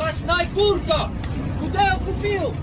Сплошная курка! Куда я купил?